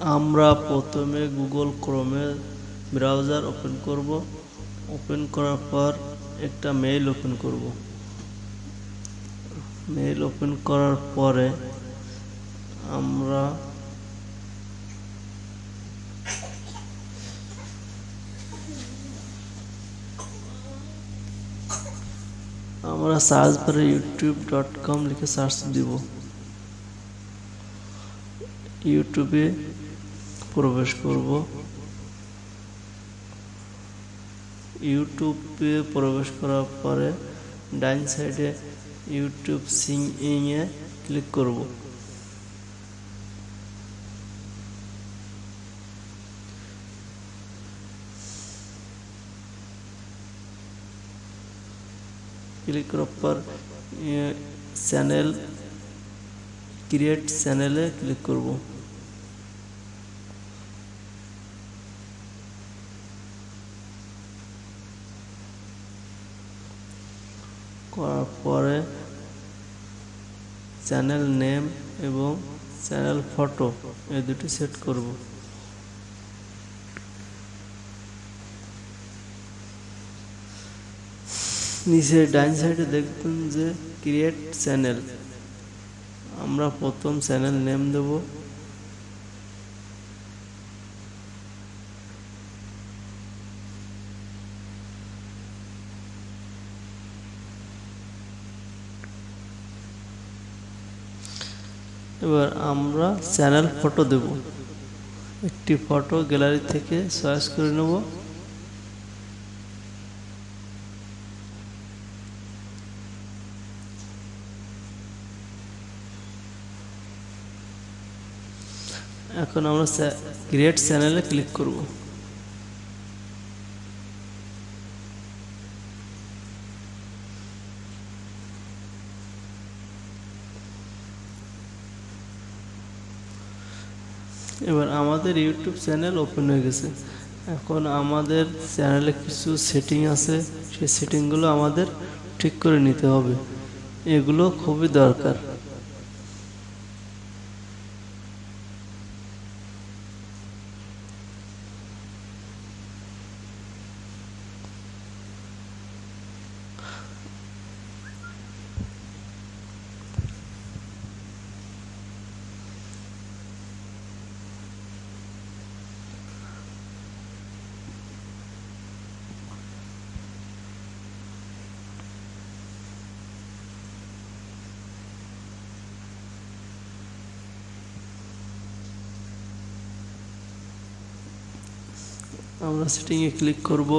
আমরা প্রথমে গুগল ক্রোমে ব্রাউজার ওপেন করব। ওপেন করার পর একটা মেইল ওপেন করব। মেইল ওপেন করার পরে আমরা আমরা সার্চ করে ইউটিউব ডট কম লিখে সার্চ দিব। ইউটিউবে প্রবেশ করব ইউটিউবে প্রবেশ করার পরে ডাইন সাইডে ইউটিউব সিং এ ক্লিক করব ক্লিক করার পর চ্যানেল ক্রিয়েট চ্যানেলে ক্লিক করব করার পরে চ্যানেল নেম এবং চ্যানেল ফটো এই দুটি সেট করব। নিচে ডাইন সাইডে দেখবেন যে ক্রিয়েট চ্যানেল আমরা প্রথম চ্যানেল নেম দেব। এবার আমরা চ্যানেল ফটো দেব। একটি ফটো গ্যালারি থেকে চয়েস করে নেব। এখন আমরা ক্রিয়েট চ্যানেলে ক্লিক করব। এবার আমাদের ইউটিউব চ্যানেল ওপেন হয়ে গেছে। এখন আমাদের চ্যানেলে কিছু সেটিং আছে, সেই সেটিংগুলো আমাদের ঠিক করে নিতে হবে। এগুলো খুবই দরকার। আমরা সেটিংয়ে ক্লিক করব।